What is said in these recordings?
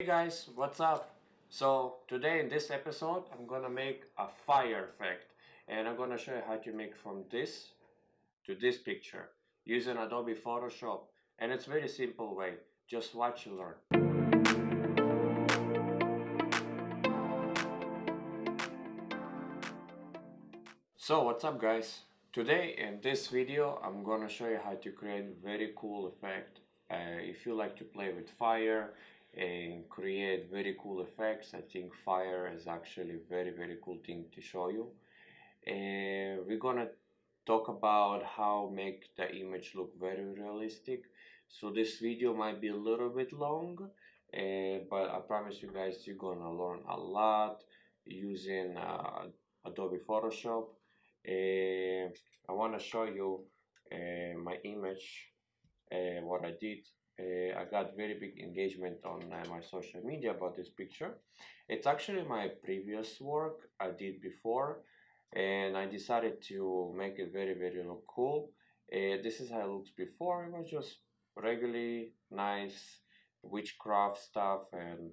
Hey guys, what's up? So today in this episode I'm gonna make a fire effect and I'm gonna show you how to make from this to this picture using Adobe Photoshop and it's very simple way just watch and learn so what's up guys today in this video I'm gonna show you how to create very cool effect uh, if you like to play with fire and create very cool effects. I think fire is actually very very cool thing to show you. And we're gonna talk about how make the image look very realistic. So this video might be a little bit long uh, but I promise you guys you're gonna learn a lot using uh, Adobe Photoshop. Uh, I want to show you uh, my image uh, what I did I got very big engagement on uh, my social media about this picture. It's actually my previous work I did before and I decided to make it very very look cool. Uh, this is how it looks before. It was just regularly nice witchcraft stuff and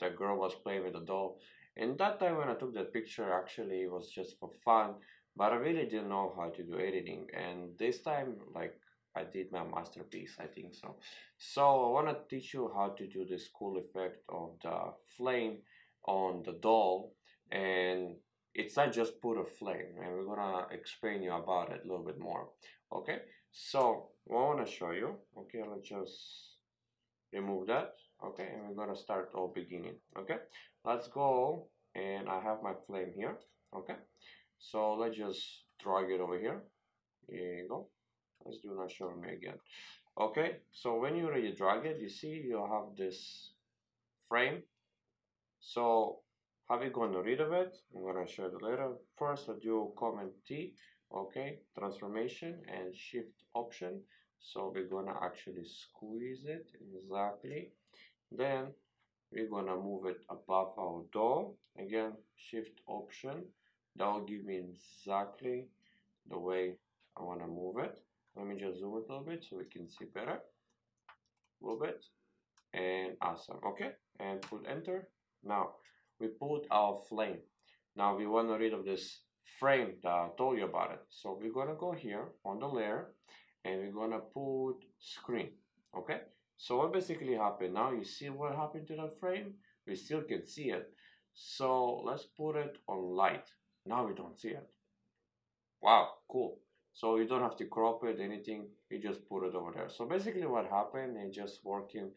the girl was playing with a doll. And that time when I took that picture actually it was just for fun but I really didn't know how to do editing and this time like I did my masterpiece, I think so. So I want to teach you how to do this cool effect of the flame on the doll and it's not just put a flame and we're gonna explain you about it a little bit more okay? So I want to show you okay let's just remove that okay and we're gonna start all beginning okay? Let's go and I have my flame here okay? So let's just drag it over here. Here you go let's do not show me again. Okay so when you already drag it you see you have this frame. So we going to rid of it? I'm gonna show you later. First I do command T okay transformation and shift option. So we're gonna actually squeeze it exactly. Then we're gonna move it above our door. Again shift option. That will give me exactly the way I want to move it let me just zoom it a little bit so we can see better. A little bit. And awesome. Okay. And put enter. Now we put our flame. Now we want to rid of this frame that I told you about it. So we're gonna go here on the layer and we're gonna put screen. Okay? So what basically happened? Now you see what happened to that frame? We still can see it. So let's put it on light. Now we don't see it. Wow. Cool so you don't have to crop it anything you just put it over there. So basically what happened is just working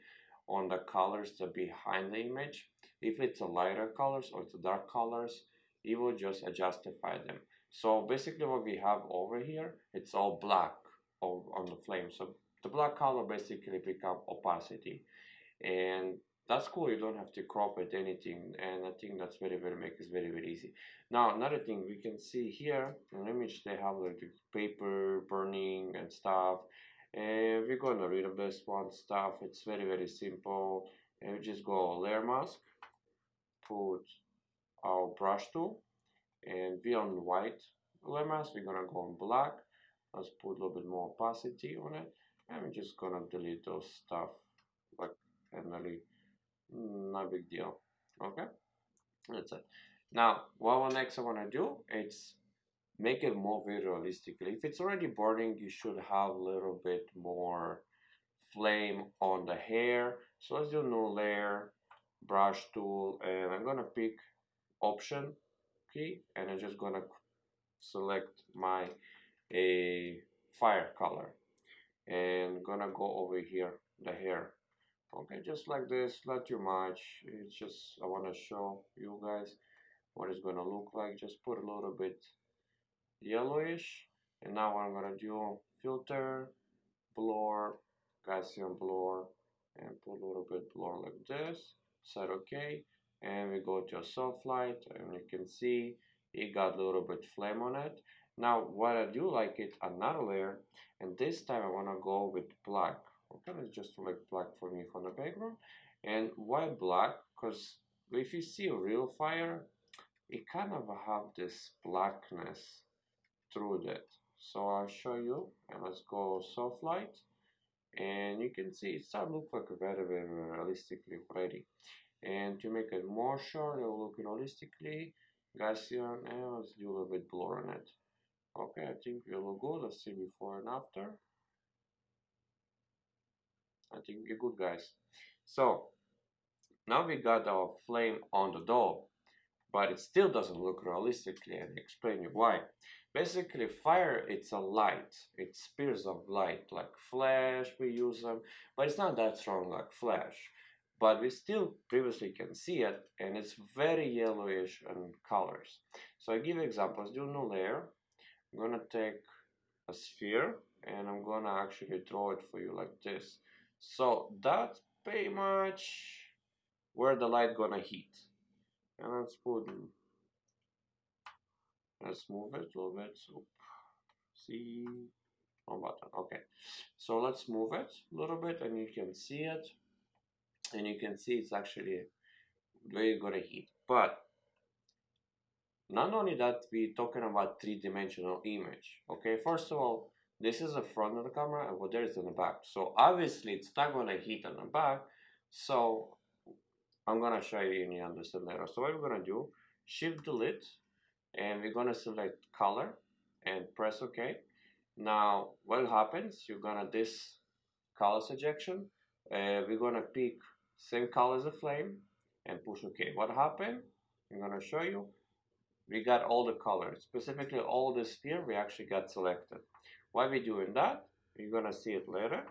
on the colors that behind the image. If it's a lighter colors or it's dark colors you will just justify them. So basically what we have over here it's all black on the flame. So the black color basically become opacity. And that's cool you don't have to crop it anything and I think that's very very make it very very easy. Now another thing we can see here an image they have like the paper burning and stuff and we're gonna rid of this one stuff it's very very simple and we just go layer mask put our brush tool and be on white layer mask we're gonna go on black let's put a little bit more opacity on it and we're just gonna delete those stuff like and really no big deal. Okay? That's it. Now what next I want to do it's make it more very realistically if it's already burning you should have a little bit more flame on the hair. So let's do new layer brush tool and I'm gonna pick option key and I'm just gonna select my a fire color. And gonna go over here the hair okay just like this not too much. It's just I want to show you guys what it's gonna look like. Just put a little bit yellowish. And now I'm gonna do filter blur Gaussian blur and put a little bit blur like this. Set OK and we go to a soft light and you can see it got a little bit flame on it. Now what I do like it another layer and this time I want to go with black okay let's just select black for me from the background and why black? Because if you see a real fire it kind of have this blackness through that. So I'll show you and let's go soft light and you can see it start look like very very realistically already and to make it more sure it will look realistically Gaussian and let's do a little bit blur on it. Okay I think we look good let's see before and after I think you're good guys. So now we got our flame on the door, but it still doesn't look realistically and explain you why. Basically fire it's a light. It's spears of light like flash we use them but it's not that strong like flash. But we still previously can see it and it's very yellowish in colors. So I give examples. Do a new layer. I'm gonna take a sphere and I'm gonna actually draw it for you like this so that's pretty much where the light gonna hit and let's put let's move it a little bit. So see on button. Okay. So let's move it a little bit and you can see it. And you can see it's actually very good at heat. But not only that we're talking about three-dimensional image. Okay first of all this is the front of the camera and what there is in the back so obviously it's not to hit on the back so I'm gonna show you and you understand later so what we're gonna do shift delete and we're gonna select color and press ok now what happens you're gonna this color suggestion uh, we're gonna pick same color as the flame and push OK. What happened? I'm gonna show you. We got all the colors, specifically all the sphere we actually got selected. Why we doing that? You're gonna see it later.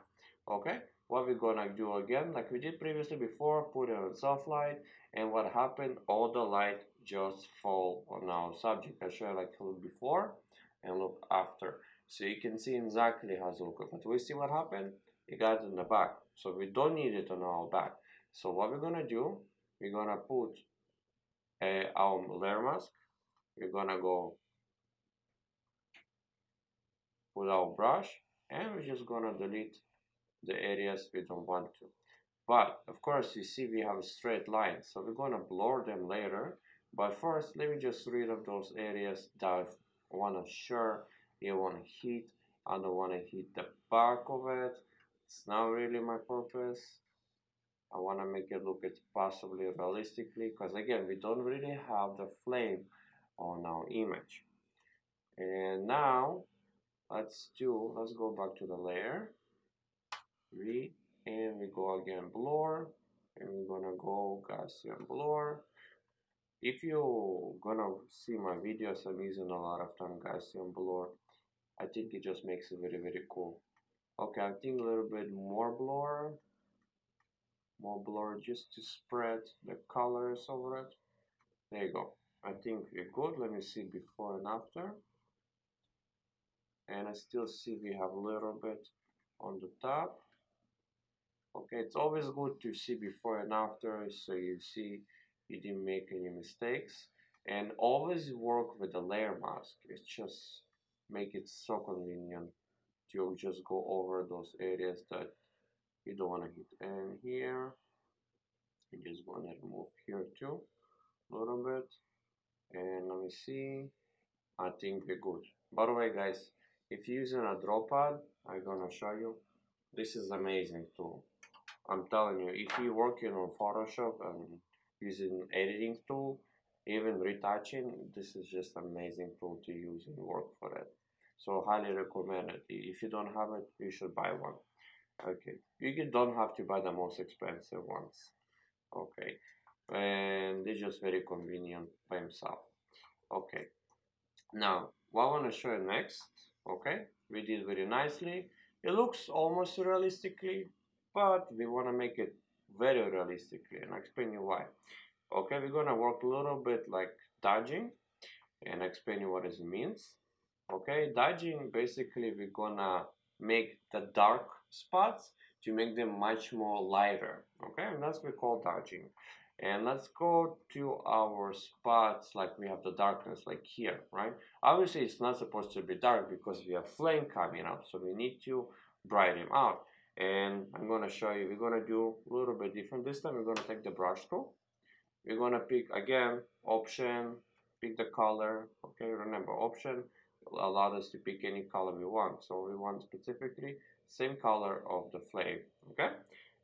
Okay. What we're gonna do again, like we did previously before, put it on soft light, and what happened? All the light just fall on our subject. I show you like look before and look after, so you can see exactly how it looks. But we see what happened. It got in the back, so we don't need it on our back. So what we're gonna do, we're gonna put uh, our layer mask. We're gonna go put our brush and we're just gonna delete the areas we don't want to. But of course you see we have a straight line so we're gonna blur them later. But first let me just rid of those areas that I wanna sure you wanna hit. I don't wanna hit the back of it. It's not really my purpose. I want to make it look as possibly realistically because again we don't really have the flame on our image and now let's do let's go back to the layer. Read and we go again blur and we're gonna go Gaussian blur if you gonna see my videos I'm using a lot of time Gaussian blur I think it just makes it very very cool. Okay I think a little bit more blur more blur just to spread the colors over it. There you go. I think we're good. Let me see before and after and I still see we have a little bit on the top. Okay it's always good to see before and after so you see you didn't make any mistakes. And always work with the layer mask. It's just make it so convenient to just go over those areas that you don't want to hit. And here you just want to remove here too a little bit. And let me see. I think we're good. By the way guys if you're using a draw pad I'm gonna show you. This is amazing tool. I'm telling you if you're working on Photoshop and using editing tool even retouching this is just amazing tool to use and work for it. So highly recommend it. If you don't have it you should buy one. Okay. You don't have to buy the most expensive ones. Okay. And it's just very convenient by himself. Okay. Now what I want to show you next okay? We did very nicely. It looks almost realistically but we want to make it very realistically and I'll explain you why. Okay? We're gonna work a little bit like dodging and explain you what it means. Okay? Dodging basically we're gonna make the dark spots to make them much more lighter. Okay? And that's what we call dodging and let's go to our spots like we have the darkness like here right? Obviously it's not supposed to be dark because we have flame coming up so we need to brighten him out. And I'm going to show you we're going to do a little bit different. This time we're going to take the brush tool. We're going to pick again option pick the color okay? Remember option allow us to pick any color we want. So we want specifically same color of the flame okay?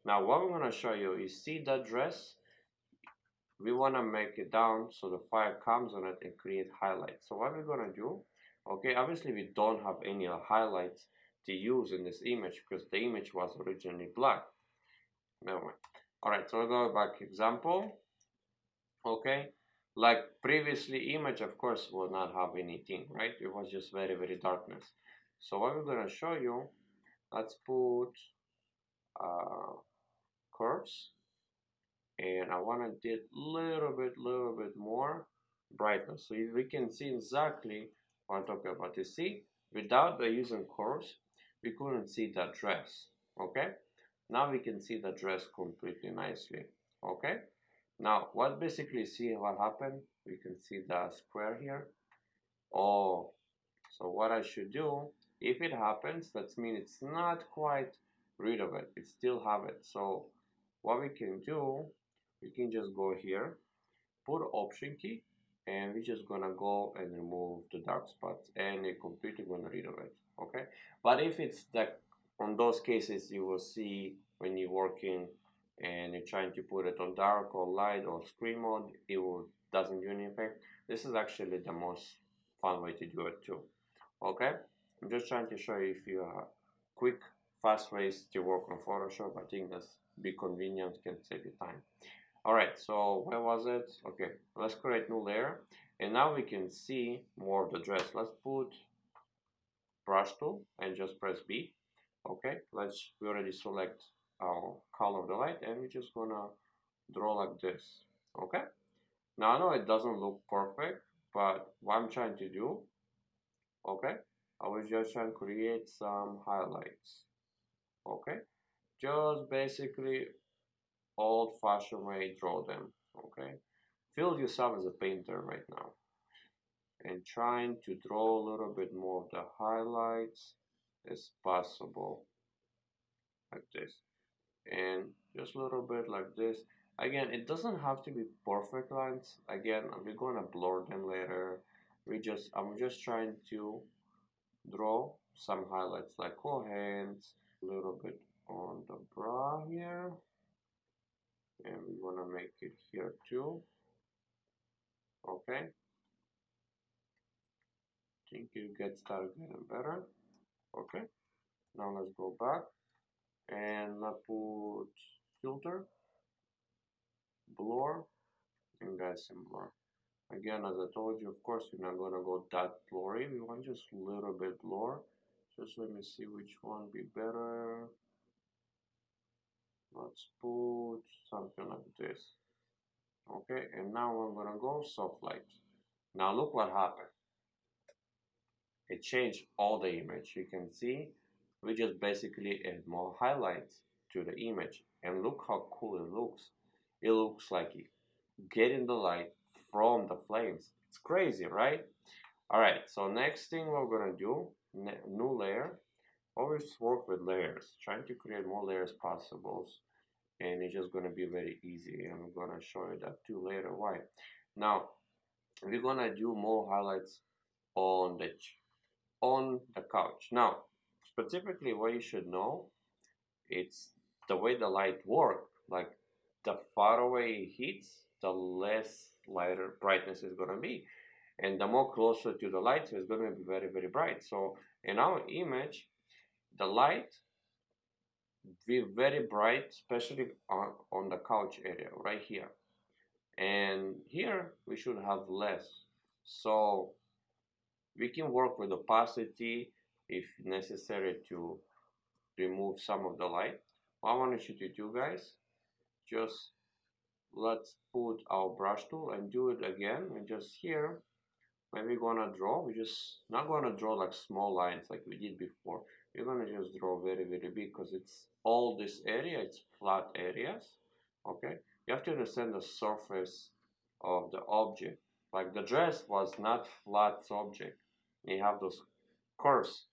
Now what I'm going to show you is see that dress we want to make it down so the fire comes on it and create highlights. So what we're going to do okay obviously we don't have any highlights to use in this image because the image was originally black. Never mind. All right so we'll go back example okay? Like previously image of course will not have anything right? It was just very very darkness. So what we're going to show you let's put uh, curves and I want to do little bit little bit more brightness. So we can see exactly what I'm talking about. You see without the using curves we couldn't see that dress okay? Now we can see the dress completely nicely okay? Now what basically see what happened? We can see the square here. Oh so what I should do if it happens that means it's not quite rid of it. It still have it. So what we can do we can just go here put option key and we're just gonna go and remove the dark spots and it completely gonna rid of it okay? But if it's like on those cases you will see when you're working and you're trying to put it on dark or light or screen mode it will doesn't do any effect. This is actually the most fun way to do it too okay? I'm just trying to show you if you are quick fast ways to work on Photoshop. I think that's be convenient can save you time Alright, so where was it? Okay, let's create new layer. And now we can see more of the dress. Let's put brush tool and just press B. Okay, let's, we already select our color of the light and we're just gonna draw like this. Okay, now I know it doesn't look perfect, but what I'm trying to do, okay, I was just trying to create some highlights. Okay, just basically old-fashioned way draw them okay? Feel yourself as a painter right now. And trying to draw a little bit more of the highlights as possible like this. And just a little bit like this. Again it doesn't have to be perfect lines. Again we're gonna blur them later. We just I'm just trying to draw some highlights like cool hands a little bit on the bra here and we want to make it here too. Okay. Think you get started getting better. Okay. Now let's go back. And let's put filter. Blur. And Gaussian blur again as I told you of course you're not gonna go that blurry. We want just a little bit blur. Just let me see which one be better let's put something like this. Okay and now I'm gonna go soft light. Now look what happened. It changed all the image. You can see we just basically add more highlights to the image. And look how cool it looks. It looks like it getting the light from the flames. It's crazy right? All right so next thing we're gonna do new layer. Always work with layers. Trying to create more layers possible and it's just to be very easy I'm to show you that too later why. Now we're to do more highlights on the on the couch. Now specifically what you should know it's the way the light work like the far away it hits the less lighter brightness is to be and the more closer to the light is going to be very very bright. So in our image the light very bright especially on, on the couch area right here. And here we should have less. So we can work with opacity if necessary to remove some of the light. What I want to shoot you to do guys. Just let's put our brush tool and do it again. And just here when we're gonna draw we're just not gonna draw like small lines like we did before we're gonna just draw very very big because it's all this area it's flat areas okay? You have to understand the surface of the object. Like the dress was not flat object. You have those curves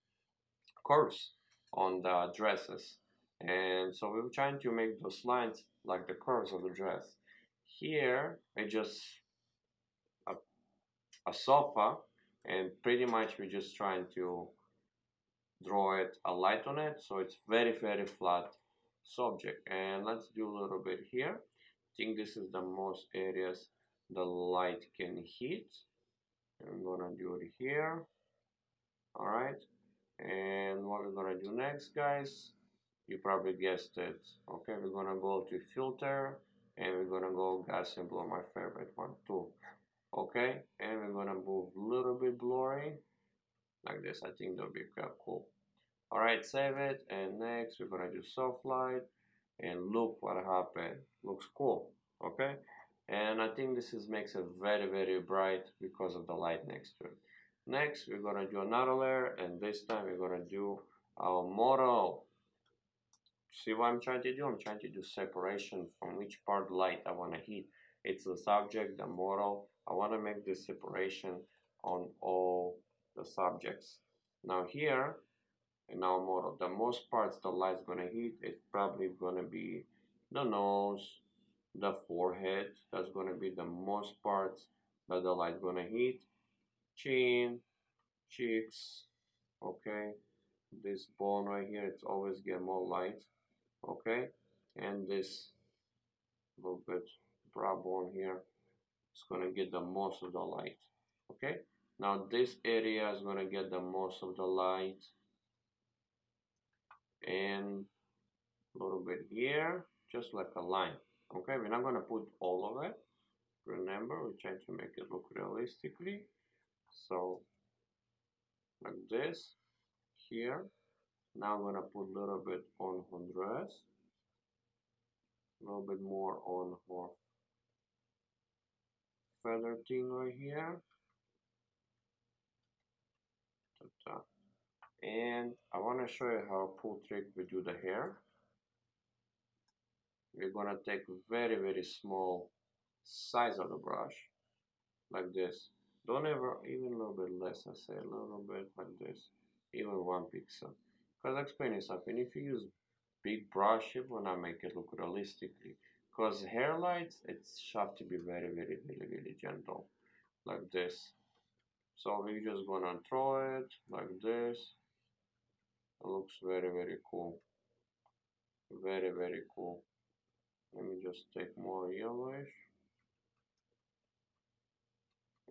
curves on the dresses. And so we were trying to make those lines like the curves of the dress. Here I just a, a sofa and pretty much we're just trying to draw it a light on it so it's very very flat subject. And let's do a little bit here. I think this is the most areas the light can hit. I'm gonna do it here. All right. And what we're gonna do next guys? You probably guessed it. Okay we're gonna go to filter and we're gonna go Gaussian blur my favorite one too. Okay and we're gonna move a little bit blurry like this I think that'll be quite cool. Alright save it and next we're gonna do soft light and look what happened. Looks cool okay? And I think this is makes it very very bright because of the light next to it. Next we're gonna do another layer and this time we're gonna do our model. See what I'm trying to do? I'm trying to do separation from which part light I want to hit. It's the subject the model. I want to make this separation on all the subjects. Now here in our model the most parts the light's gonna hit is probably gonna be the nose the forehead that's to be the most parts that the light's to hit. Chin cheeks okay? This bone right here it's always get more light okay? And this little bit brow bone here, it's to get the most of the light okay now this area is going to get the most of the light. And a little bit here just like a line. Okay we're not going to put all of it. Remember we're trying to make it look realistically. So like this here. Now I'm going to put a little bit on Honduras. A little bit more on her feather thing right here and I want to show you how pull trick we do the hair. We're gonna take very very small size of the brush like this. Don't ever even a little bit less I say a little bit like this even one pixel. Because I explain you something. If you use big brush it will not make it look realistically. Because hair lights it's have to be very very very very gentle like this so we're just gonna throw it like this it looks very very cool very very cool let me just take more yellowish.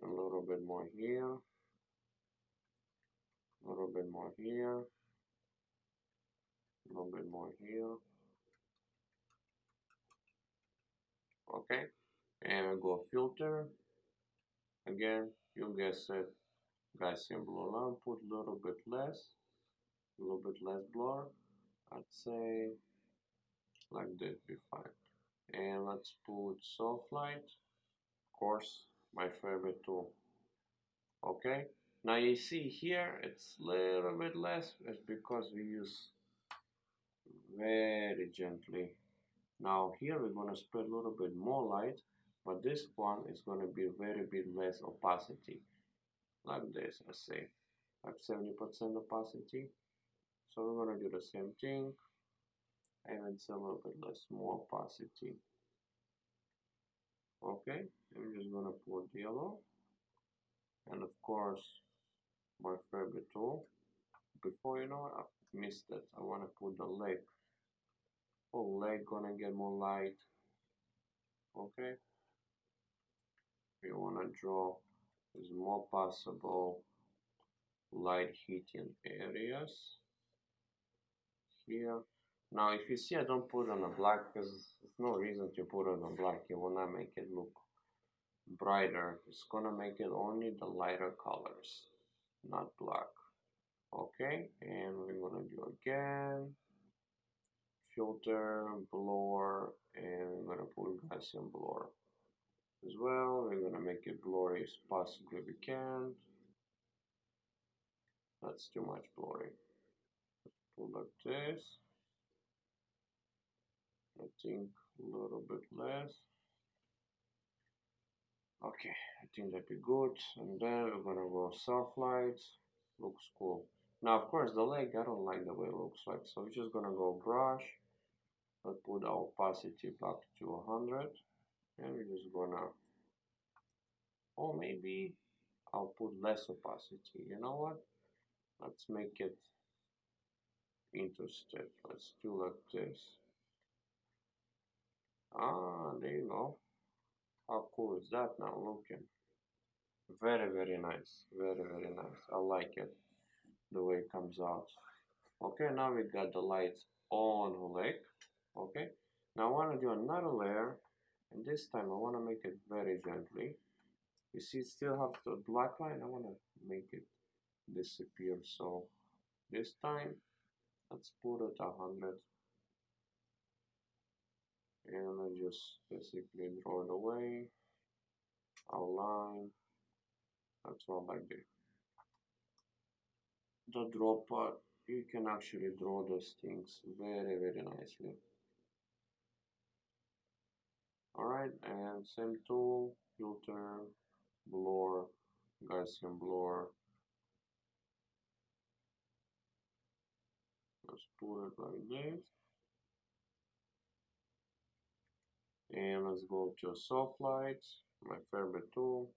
A little bit more here. A little bit more here. A little bit more here. Okay. And go filter. Again, you guess it. Gaussian blur lamp, put a little bit less. A little bit less blur. I'd say like this be fine and let's put soft light of course my favorite tool okay now you see here it's a little bit less it's because we use very gently now here we're to spread a little bit more light but this one is going to be very bit less opacity like this I say. Like 70% opacity. So we're going to do the same thing and it's a little bit less more opacity. Okay I'm just gonna put yellow. And of course my favorite tool. Before you know it, I missed it. I want to put the leg oh leg gonna get more light. Okay you want to draw as more possible light hitting areas here now if you see I don't put on a black because there's no reason to put on black. you want to make it look brighter. It's gonna make it only the lighter colors, not black. Okay, and we're gonna do again filter, blur, and we're gonna put Gaussian blur as well. We're gonna make it blurry as possibly we can. That's too much blurry. Let's pull like this. I think a little bit less okay I think that'd be good and then we're gonna go soft lights looks cool now of course the leg I don't like the way it looks like so we're just gonna go brush let's put our opacity back to 100 and we're just gonna or maybe I'll put less opacity you know what let's make it interesting let's do like this Ah, there you go. How cool is that now looking? Very, very nice. Very, very nice. I like it. The way it comes out. Okay, now we got the lights on the leg. Okay, now I want to do another layer. And this time I want to make it very gently. You see, still have the black line. I want to make it disappear. So this time, let's put it a hundred. And I just basically draw it away, outline, that's all I do. The draw part, you can actually draw those things very, very nicely. Alright, and same tool, filter, blur, Gaussian blur. Let's put it like this. And let's go to soft light, my favorite tool.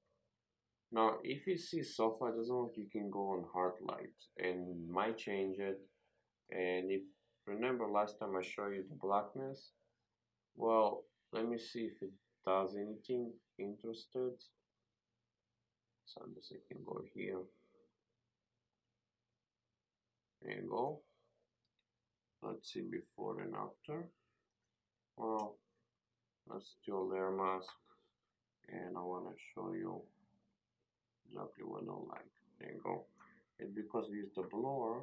Now, if you see soft light doesn't work, you can go on hard light and might change it. And if remember last time I showed you the blackness, well, let me see if it does anything interested. So I'm just can go here. There you go. Let's see before and after. Well, let's do a layer mask and I want to show you exactly what I like. There you go. And because we use the blur,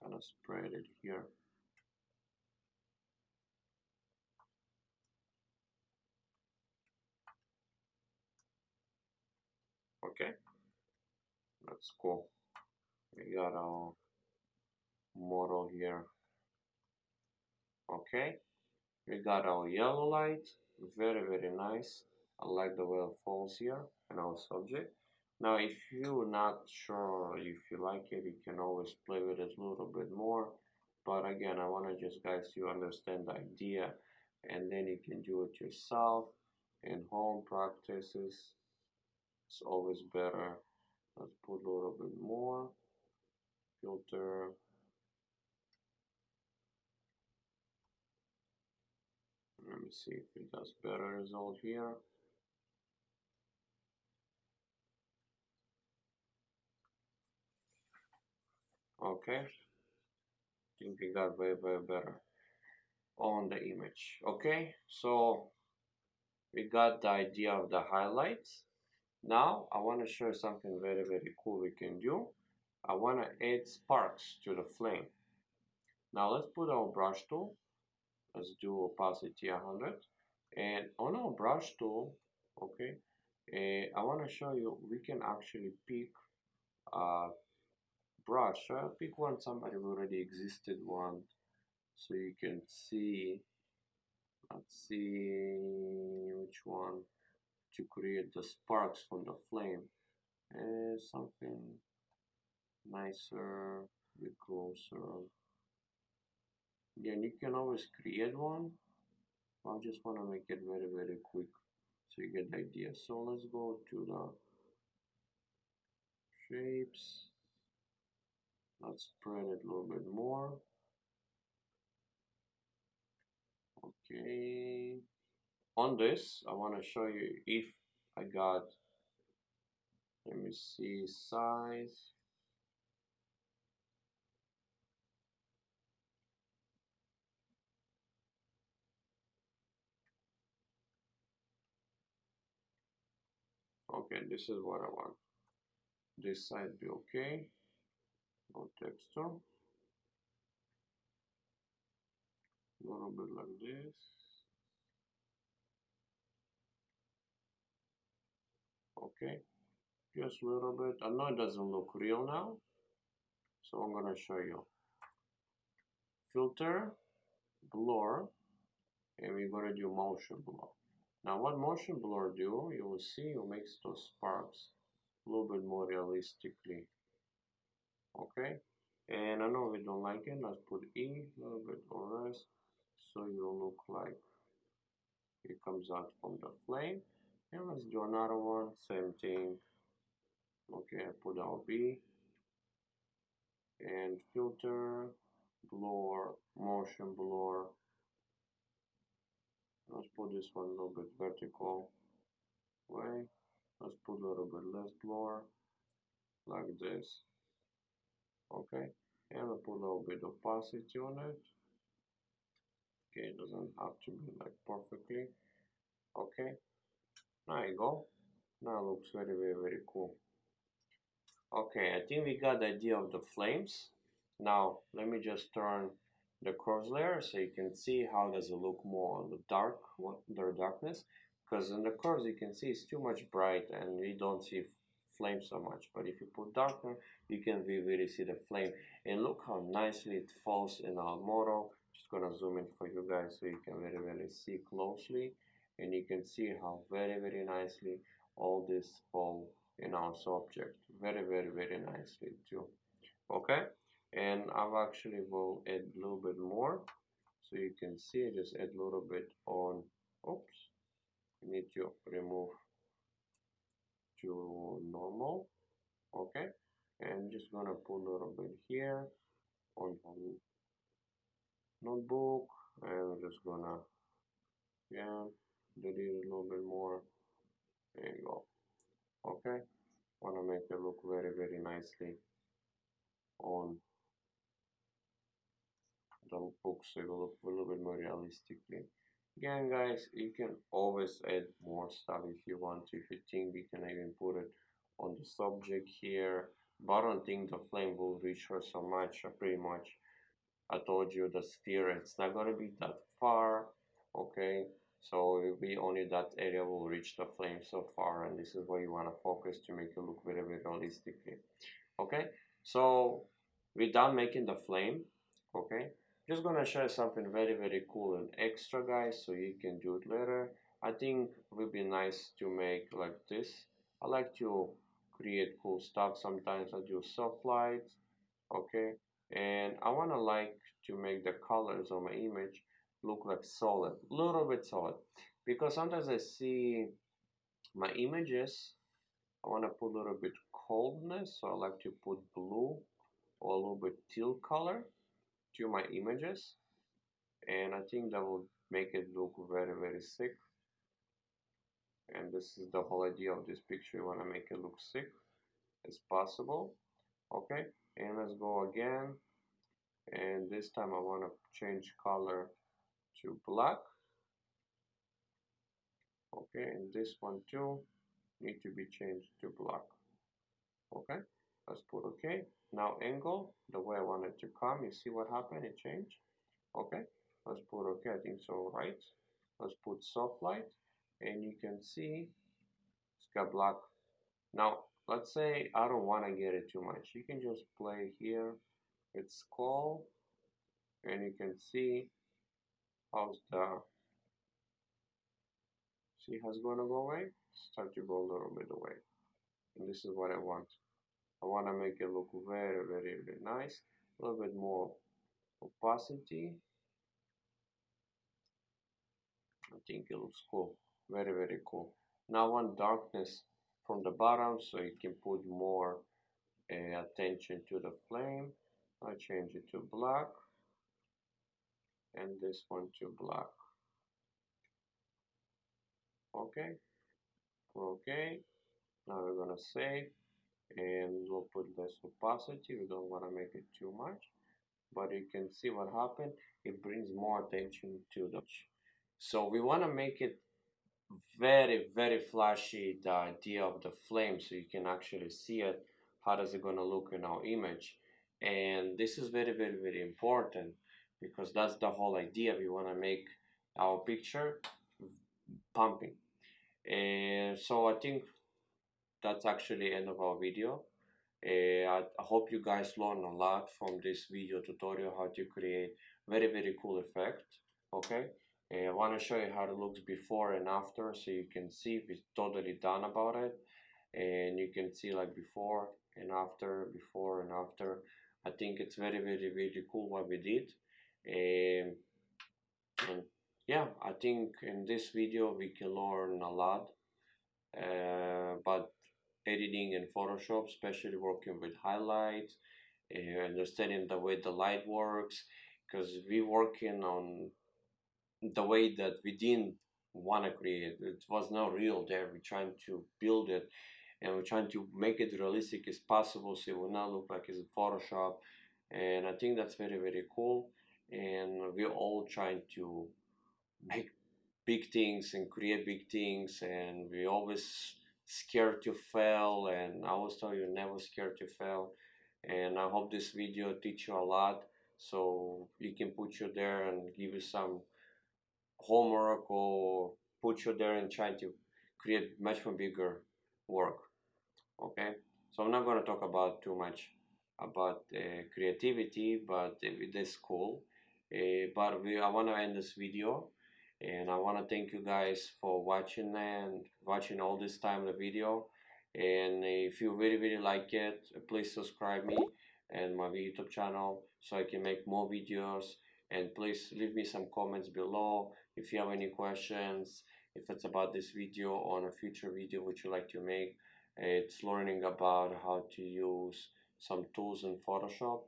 kind of spread it here. Okay, that's cool. We got our model here. Okay, we got our yellow light, very very nice. I like the way it falls here in our subject. Now if you're not sure if you like it, you can always play with it a little bit more. But again, I want to just guys you understand the idea and then you can do it yourself in home practices. It's always better. Let's put a little bit more filter. Let me see if it does better result here. okay I think we got way way better on the image okay so we got the idea of the highlights now I want to show you something very very cool we can do. I want to add sparks to the flame. Now let's put our brush tool. Let's do opacity 100 and on our brush tool okay uh, I want to show you we can actually pick a brush. I'll pick one somebody already existed one. So you can see let's see which one to create the sparks from the flame. And something nicer bit closer. Again you can always create one. I just want to make it very very quick so you get the idea. So let's go to the shapes. Let's spread it a little bit more. Okay on this I want to show you if I got let me see size. Okay this is what I want. This side be okay. No texture. A little bit like this okay just a little bit. I know it doesn't look real now so I'm gonna show you. Filter blur. And we're gonna do motion blur. Now what motion blur do you will see it makes those sparks a little bit more realistically. Okay? And I know we don't like it let's put E a little bit or less so you look like it comes out from the flame and let's do another one same thing okay put our B. And filter blur motion blur. Let's put this one a little bit vertical. Way let's put a little bit less blur like this. Okay and we'll put a little bit of opacity on it. Okay it doesn't have to be like perfectly. Okay there you go. Now looks very very very cool. Okay I think we got the idea of the flames. Now let me just turn the curves layer so you can see how does it look more on the dark the darkness. Because in the curves you can see it's too much bright and we don't see flame so much. But if you put darker you can really see the flame. And look how nicely it falls in our model. Just gonna zoom in for you guys so you can very really see closely and you can see how very very nicely all this fall in our subject. Very very very nicely too. Okay? And I've actually will add a little bit more. So you can see just add a little bit on oops need to remove to normal. Okay? And just gonna put a little bit here on the notebook. And just gonna yeah delete a little bit more. There you go. Okay. Want to make it look very very nicely on the book so it will look a little bit more realistically. Again guys you can always add more stuff if you want to. If you think you can even put it on the subject here but I don't think the flame will reach her so much. Pretty much I told you the sphere it's not gonna be that far. Okay so it will be only that area will reach the flame so far and this is where you want to focus to make it look very very realistically. Okay? So done making the flame okay? Just gonna share something very very cool and extra guys so you can do it later. I think it would be nice to make like this. I like to create cool stuff sometimes. I do soft lights okay? And I want to like to make the colors of my image look like solid little bit solid. Because sometimes I see my images I want to put a little bit coldness so I like to put blue or a little bit teal color to my images. And I think that will make it look very very sick. And this is the whole idea of this picture you want to make it look sick as possible okay? And let's go again. And this time I want to change color to black. Okay and this one too need to be changed to black. Okay let's put okay now angle the way I want it to come you see what happened? It changed. Okay let's put okay I think so right? Let's put soft light and you can see it's got black. Now let's say I don't want to get it too much. You can just play here. It's called and you can see how's the see has to go away? Start to go a little bit away. And this is what I want. I want to make it look very very very nice. A little bit more opacity. I think it looks cool. Very very cool. Now I want darkness from the bottom so you can put more uh, attention to the flame. I change it to black and this one to black okay. Okay. Now we're gonna save and we'll put less opacity. We don't want to make it too much but you can see what happened. It brings more attention to the so we want to make it very very flashy the idea of the flame so you can actually see it how does it going to look in our image. And this is very very very important because that's the whole idea we want to make our picture pumping. And so I think that's actually end of our video. Uh, I, I, hope you guys learn a lot from this video tutorial how to create very very cool effect okay? Uh, I want to show you how it looks before and after so you can see if it's totally done about it. And you can see like before and after before and after. I think it's very very very cool what we did and, and yeah I think in this video we can learn a lot uh, but editing in Photoshop, especially working with highlights, uh, understanding the way the light works, because we working on the way that we didn't want to create. It was not real there. We're trying to build it and we're trying to make it realistic as possible so it will not look like it's Photoshop and I think that's very very cool and we're all trying to make big things and create big things and we always scared to fail and I always tell you never scared to fail. And I hope this video teach you a lot so you can put you there and give you some homework or put you there and try to create much more bigger work okay? So I'm not going to talk about too much about uh, creativity but it is cool uh, Eh, but we, I want to end this video and I want to thank you guys for watching and watching all this time the video. And if you really really like it please subscribe me and my youtube channel so I can make more videos. And please leave me some comments below if you have any questions if it's about this video or a future video which you like to make. It's learning about how to use some tools in Photoshop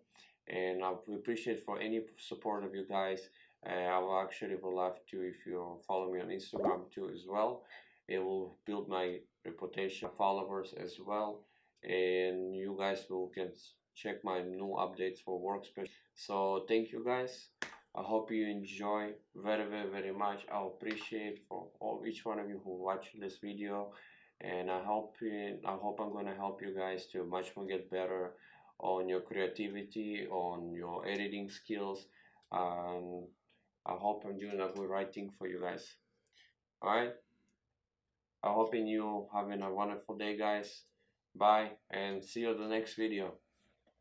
and I appreciate for any support of you guys. Uh, I will actually would love to if you follow me on Instagram too as well. It will build my reputation followers as well and you guys will can check my new updates for workspace so thank you guys. I hope you enjoy very very very much. I appreciate for all each one of you who watch this video and I hope I hope I'm gonna help you guys to much more get better on your creativity on your editing skills um, I hope I'm doing a good writing for you guys. Alright? I'm hoping you're having a wonderful day guys. Bye and see you in the next video